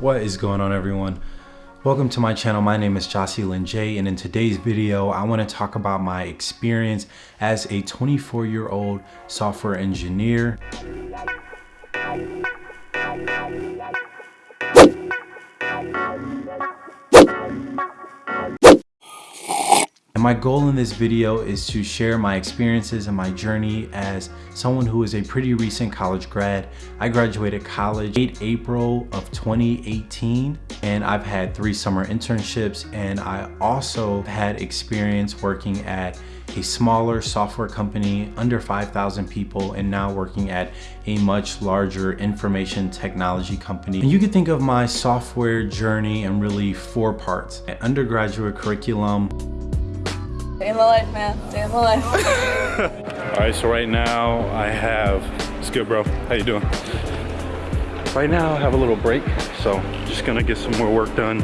What is going on everyone? Welcome to my channel. My name is Jocelyn J and in today's video, I want to talk about my experience as a 24 year old software engineer. And my goal in this video is to share my experiences and my journey as someone who is a pretty recent college grad. I graduated college late April of 2018 and I've had three summer internships and I also had experience working at a smaller software company under 5,000 people and now working at a much larger information technology company. And you can think of my software journey in really four parts. An undergraduate curriculum, Day in the life, man. Day in the life. All right, so right now I have, it's good, bro. How you doing? Right now I have a little break, so just gonna get some more work done.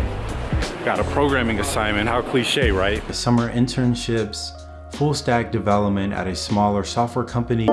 Got a programming assignment, how cliche, right? Summer internships, full stack development at a smaller software company.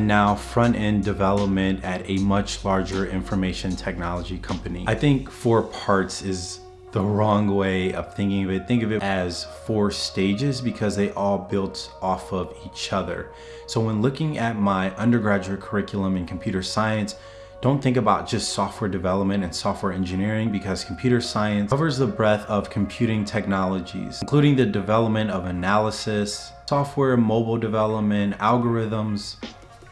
And now front-end development at a much larger information technology company. I think four parts is the wrong way of thinking of it. Think of it as four stages because they all built off of each other. So when looking at my undergraduate curriculum in computer science, don't think about just software development and software engineering because computer science covers the breadth of computing technologies, including the development of analysis, software mobile development, algorithms,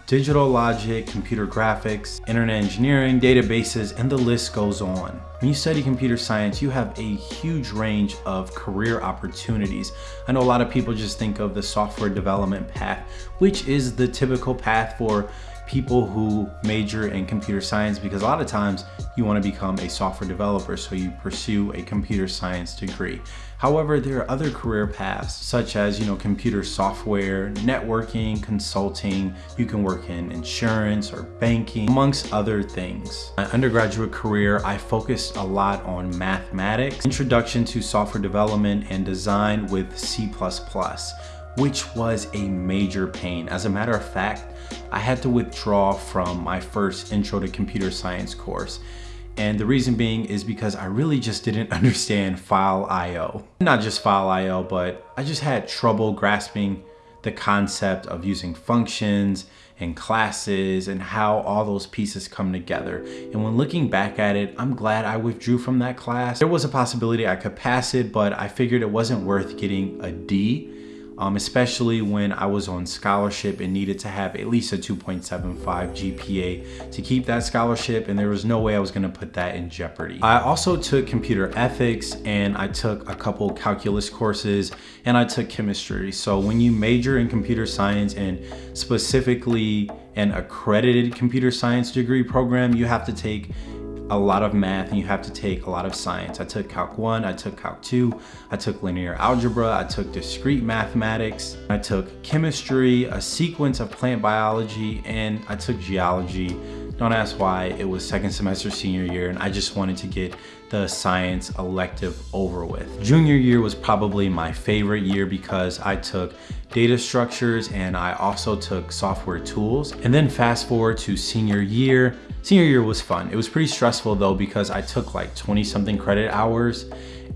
digital logic, computer graphics, internet engineering, databases, and the list goes on. When you study computer science, you have a huge range of career opportunities. I know a lot of people just think of the software development path, which is the typical path for people who major in computer science because a lot of times you want to become a software developer so you pursue a computer science degree. However, there are other career paths such as, you know, computer software, networking, consulting, you can work in insurance or banking, amongst other things. My undergraduate career, I focused a lot on mathematics, introduction to software development and design with C++ which was a major pain. As a matter of fact, I had to withdraw from my first intro to computer science course. And the reason being is because I really just didn't understand file IO. Not just file IO, but I just had trouble grasping the concept of using functions and classes and how all those pieces come together. And when looking back at it, I'm glad I withdrew from that class. There was a possibility I could pass it, but I figured it wasn't worth getting a D um, especially when I was on scholarship and needed to have at least a 2.75 GPA to keep that scholarship and there was no way I was gonna put that in jeopardy. I also took computer ethics and I took a couple calculus courses and I took chemistry. So when you major in computer science and specifically an accredited computer science degree program, you have to take a lot of math and you have to take a lot of science. I took Calc 1, I took Calc 2, I took linear algebra, I took discrete mathematics, I took chemistry, a sequence of plant biology, and I took geology. Don't ask why, it was second semester senior year and I just wanted to get the science elective over with. Junior year was probably my favorite year because I took data structures and I also took software tools. And then fast forward to senior year, Senior year was fun. It was pretty stressful though because I took like 20 something credit hours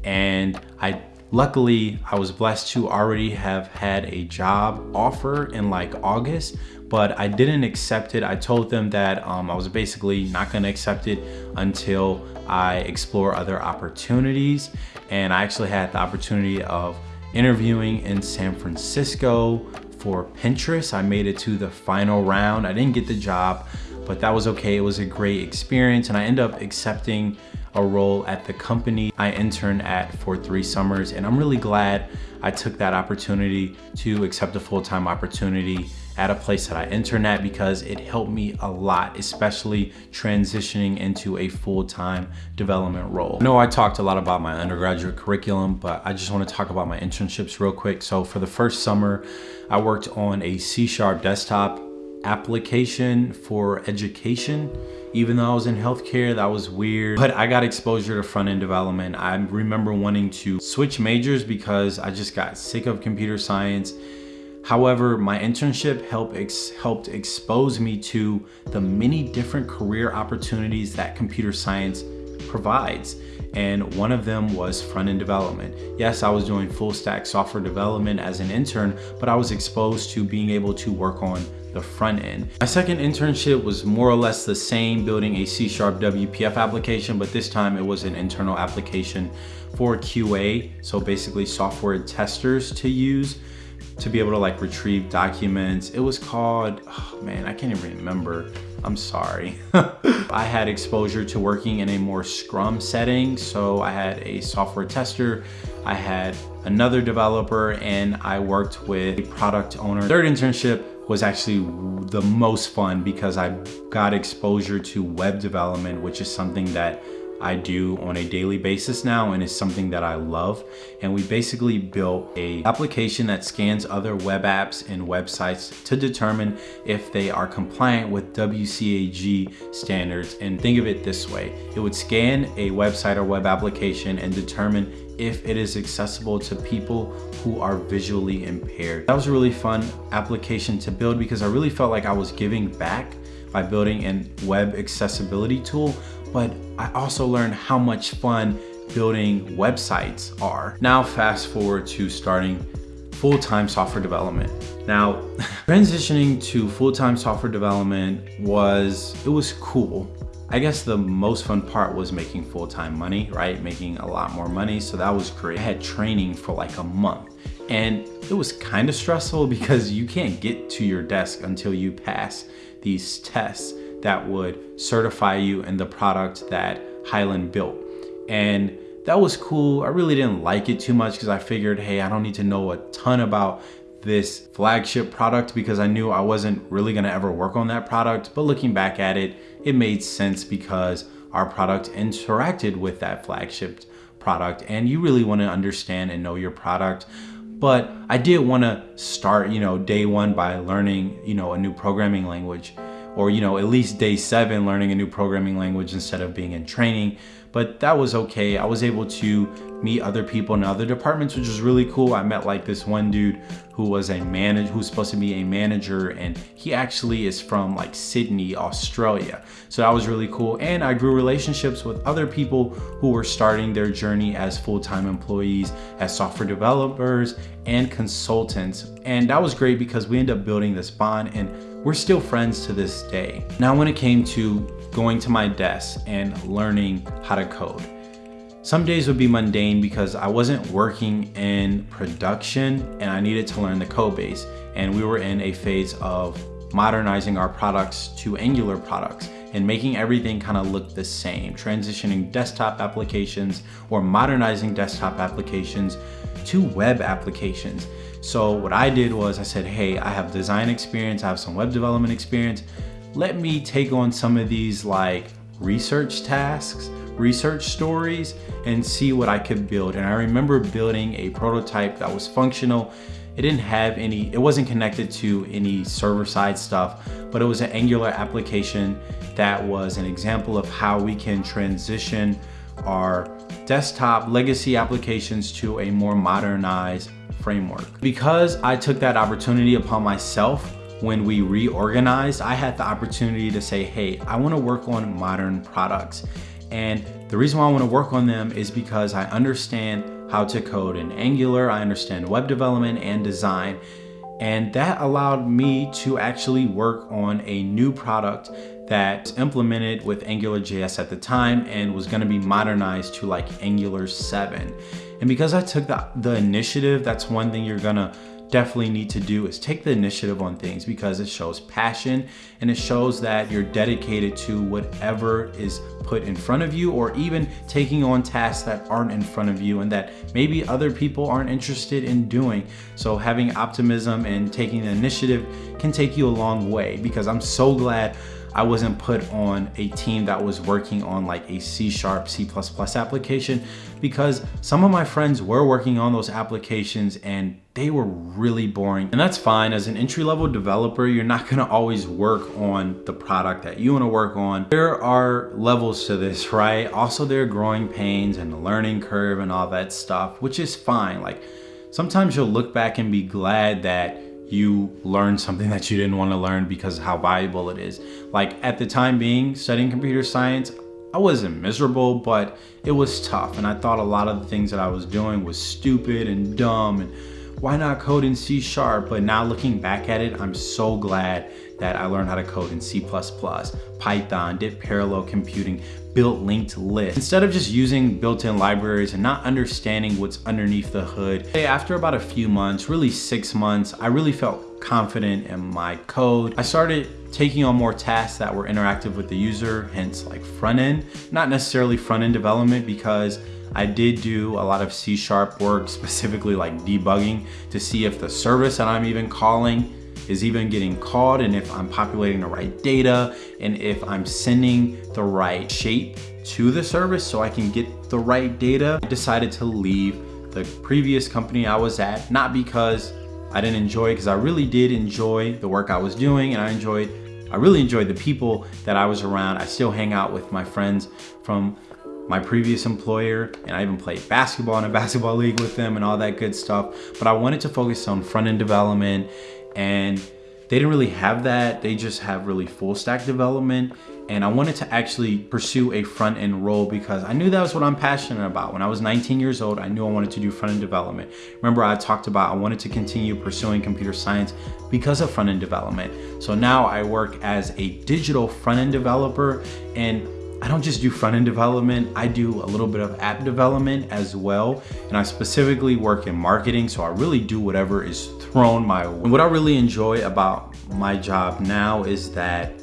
and I luckily I was blessed to already have had a job offer in like August but I didn't accept it. I told them that um, I was basically not gonna accept it until I explore other opportunities and I actually had the opportunity of interviewing in San Francisco for Pinterest. I made it to the final round. I didn't get the job, but that was okay. It was a great experience and I ended up accepting a role at the company I interned at for three summers and I'm really glad I took that opportunity to accept a full-time opportunity at a place that I interned at because it helped me a lot, especially transitioning into a full-time development role. I know I talked a lot about my undergraduate curriculum, but I just wanna talk about my internships real quick. So for the first summer, I worked on a C-sharp desktop application for education. Even though I was in healthcare, that was weird. But I got exposure to front-end development. I remember wanting to switch majors because I just got sick of computer science. However, my internship helped, ex helped expose me to the many different career opportunities that computer science provides. And one of them was front-end development. Yes, I was doing full stack software development as an intern, but I was exposed to being able to work on the front end. My second internship was more or less the same, building a C-sharp WPF application, but this time it was an internal application for QA. So basically software testers to use to be able to like retrieve documents. It was called, oh man, I can't even remember. I'm sorry. I had exposure to working in a more scrum setting. So I had a software tester, I had another developer, and I worked with a product owner. Third internship was actually the most fun because I got exposure to web development, which is something that I do on a daily basis now and it's something that I love. And we basically built a application that scans other web apps and websites to determine if they are compliant with WCAG standards. And think of it this way, it would scan a website or web application and determine if it is accessible to people who are visually impaired. That was a really fun application to build because I really felt like I was giving back by building a web accessibility tool, but I also learned how much fun building websites are. Now fast forward to starting full-time software development. Now, transitioning to full-time software development was, it was cool. I guess the most fun part was making full-time money, right? Making a lot more money, so that was great. I had training for like a month and it was kind of stressful because you can't get to your desk until you pass these tests that would certify you in the product that Hyland built. And that was cool. I really didn't like it too much because I figured, hey, I don't need to know a ton about this flagship product because I knew I wasn't really gonna ever work on that product. But looking back at it, it made sense because our product interacted with that flagship product and you really wanna understand and know your product. But I did wanna start, you know, day one by learning, you know, a new programming language or you know at least day seven learning a new programming language instead of being in training. But that was okay. I was able to meet other people in other departments which was really cool. I met like this one dude who was a manager who's supposed to be a manager and he actually is from like sydney australia. So that was really cool. And i grew relationships with other people who were starting their journey as full-time employees as software developers and consultants. And that was great because we ended up building this bond and we're still friends to this day. Now when it came to going to my desk and learning how to code, some days would be mundane because I wasn't working in production and I needed to learn the code base. And we were in a phase of modernizing our products to Angular products and making everything kind of look the same, transitioning desktop applications or modernizing desktop applications to web applications. So what I did was I said, hey, I have design experience, I have some web development experience. Let me take on some of these like research tasks, research stories, and see what I could build. And I remember building a prototype that was functional. It didn't have any, it wasn't connected to any server side stuff, but it was an Angular application that was an example of how we can transition our desktop legacy applications to a more modernized framework. Because I took that opportunity upon myself when we reorganized, I had the opportunity to say, hey, I wanna work on modern products. And the reason why I wanna work on them is because I understand how to code in Angular, I understand web development and design, and that allowed me to actually work on a new product that implemented with AngularJS at the time and was gonna be modernized to like Angular 7. And because I took the, the initiative, that's one thing you're gonna definitely need to do is take the initiative on things because it shows passion and it shows that you're dedicated to whatever is put in front of you or even taking on tasks that aren't in front of you and that maybe other people aren't interested in doing. So having optimism and taking the initiative can take you a long way because I'm so glad I wasn't put on a team that was working on like a C sharp, C++ application because some of my friends were working on those applications and they were really boring. And that's fine. As an entry-level developer, you're not gonna always work on the product that you wanna work on. There are levels to this, right? Also, there are growing pains and the learning curve and all that stuff, which is fine. Like, sometimes you'll look back and be glad that you learn something that you didn't want to learn because how valuable it is. Like at the time being studying computer science, I wasn't miserable, but it was tough. And I thought a lot of the things that I was doing was stupid and dumb and why not code in C sharp? But now looking back at it, I'm so glad that I learned how to code in C++, Python, did parallel computing, built linked lists. Instead of just using built-in libraries and not understanding what's underneath the hood, after about a few months, really six months, I really felt confident in my code. I started taking on more tasks that were interactive with the user, hence like front end, not necessarily front end development because I did do a lot of C sharp work, specifically like debugging to see if the service that I'm even calling is even getting called and if I'm populating the right data and if I'm sending the right shape to the service so I can get the right data. I decided to leave the previous company I was at, not because I didn't enjoy it, because I really did enjoy the work I was doing and I enjoyed, I really enjoyed the people that I was around. I still hang out with my friends from my previous employer and I even played basketball in a basketball league with them and all that good stuff. But I wanted to focus on front end development and they didn't really have that. They just have really full stack development. And I wanted to actually pursue a front end role because I knew that was what I'm passionate about. When I was 19 years old, I knew I wanted to do front end development. Remember I talked about I wanted to continue pursuing computer science because of front end development. So now I work as a digital front end developer and I don't just do front end development, I do a little bit of app development as well. And I specifically work in marketing, so I really do whatever is thrown my way. And what I really enjoy about my job now is that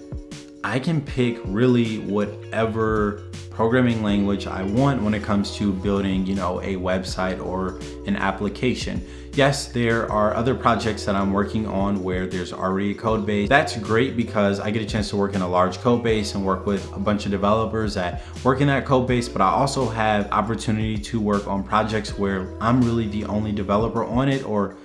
I can pick really whatever programming language I want when it comes to building, you know, a website or an application. Yes, there are other projects that I'm working on where there's already a code base. That's great because I get a chance to work in a large code base and work with a bunch of developers that work in that code base, but I also have opportunity to work on projects where I'm really the only developer on it or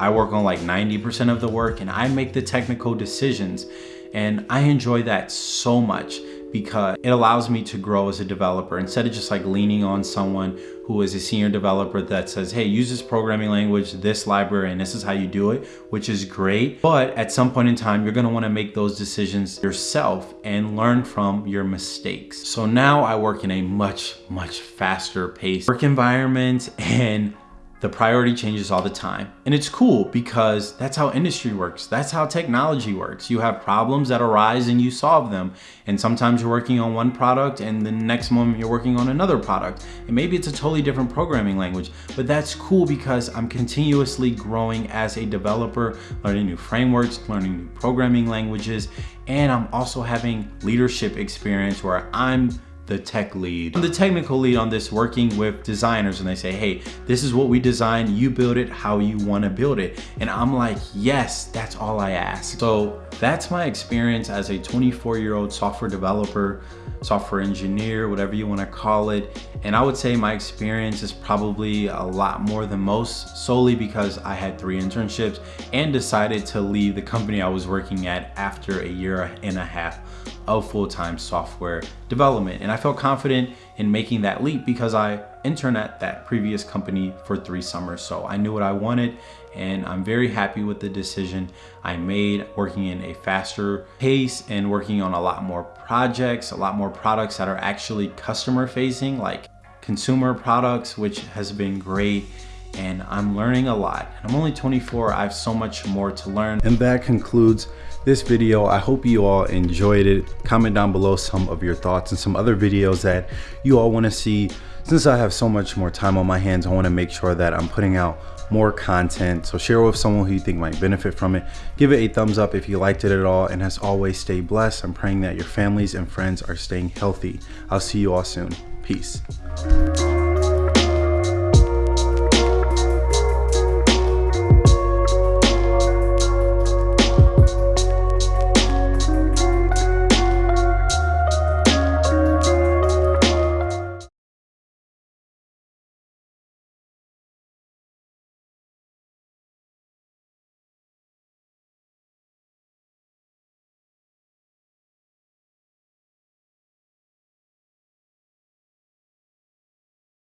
I work on like 90% of the work and I make the technical decisions. And I enjoy that so much because it allows me to grow as a developer instead of just like leaning on someone who is a senior developer that says, hey, use this programming language, this library, and this is how you do it, which is great. But at some point in time, you're gonna wanna make those decisions yourself and learn from your mistakes. So now I work in a much, much faster pace work environment and the priority changes all the time. And it's cool because that's how industry works. That's how technology works. You have problems that arise and you solve them. And sometimes you're working on one product and the next moment you're working on another product. And maybe it's a totally different programming language, but that's cool because I'm continuously growing as a developer, learning new frameworks, learning new programming languages, and I'm also having leadership experience where I'm the tech lead. I'm the technical lead on this working with designers and they say, hey, this is what we design, you build it how you wanna build it. And I'm like, yes, that's all I ask. So that's my experience as a 24 year old software developer, software engineer, whatever you wanna call it. And I would say my experience is probably a lot more than most solely because I had three internships and decided to leave the company I was working at after a year and a half of full-time software development. And I felt confident in making that leap because I interned at that previous company for three summers. So I knew what I wanted and I'm very happy with the decision I made working in a faster pace and working on a lot more projects, a lot more products that are actually customer facing like consumer products, which has been great and I'm learning a lot. I'm only 24, I have so much more to learn. And that concludes this video. I hope you all enjoyed it. Comment down below some of your thoughts and some other videos that you all wanna see. Since I have so much more time on my hands, I wanna make sure that I'm putting out more content. So share with someone who you think might benefit from it. Give it a thumbs up if you liked it at all. And as always, stay blessed. I'm praying that your families and friends are staying healthy. I'll see you all soon. Peace.